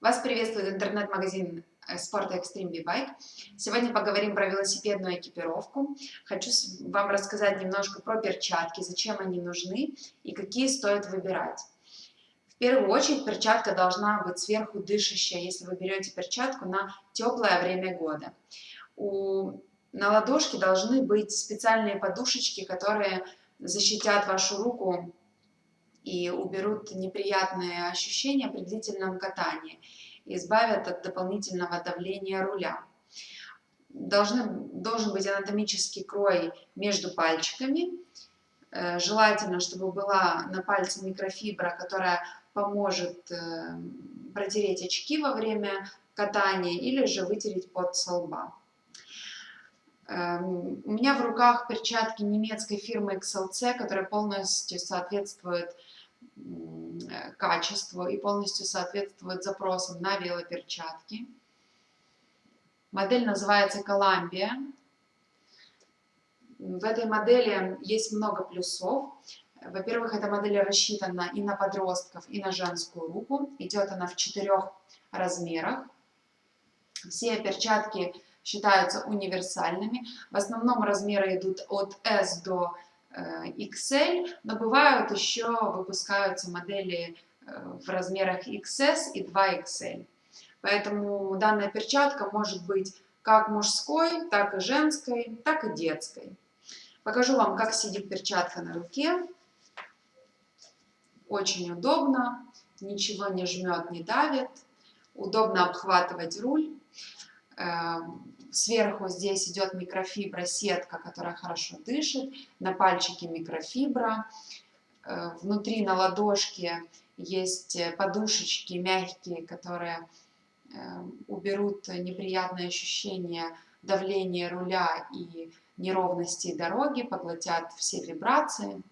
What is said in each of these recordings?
Вас приветствует интернет-магазин спорта Extreme B-Bike. Сегодня поговорим про велосипедную экипировку. Хочу вам рассказать немножко про перчатки, зачем они нужны и какие стоит выбирать. В первую очередь перчатка должна быть сверху дышащая, если вы берете перчатку на теплое время года. У, на ладошке должны быть специальные подушечки, которые защитят вашу руку и уберут неприятные ощущения при длительном катании, избавят от дополнительного давления руля. Должны, должен быть анатомический крой между пальчиками. Э, желательно, чтобы была на пальце микрофибра, которая поможет э, протереть очки во время катания или же вытереть под со лба. Эм, у меня в руках перчатки немецкой фирмы XLC, которая полностью соответствует качеству и полностью соответствует запросам на велоперчатки. Модель называется Columbia. В этой модели есть много плюсов. Во-первых, эта модель рассчитана и на подростков, и на женскую руку. Идет она в четырех размерах. Все перчатки считаются универсальными. В основном размеры идут от S до э, XL, но бывают еще, выпускаются модели э, в размерах XS и 2XL. Поэтому данная перчатка может быть как мужской, так и женской, так и детской. Покажу вам, как сидит перчатка на руке. Очень удобно, ничего не жмет, не давит. Удобно обхватывать руль. Эм, сверху здесь идет микрофибра, сетка, которая хорошо дышит. На пальчике микрофибра. Э, внутри на ладошке есть подушечки мягкие, которые эм, уберут неприятные ощущения давления руля и неровности дороги, поглотят все вибрации.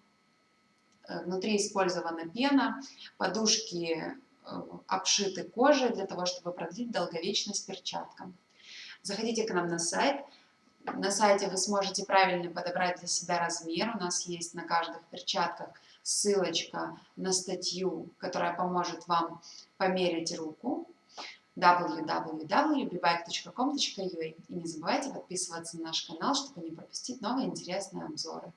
Э, внутри использована пена, подушки э, обшиты кожей для того, чтобы продлить долговечность перчаткам. Заходите к нам на сайт. На сайте вы сможете правильно подобрать для себя размер. У нас есть на каждых перчатках ссылочка на статью, которая поможет вам померить руку www.bbike.com.ua И не забывайте подписываться на наш канал, чтобы не пропустить новые интересные обзоры.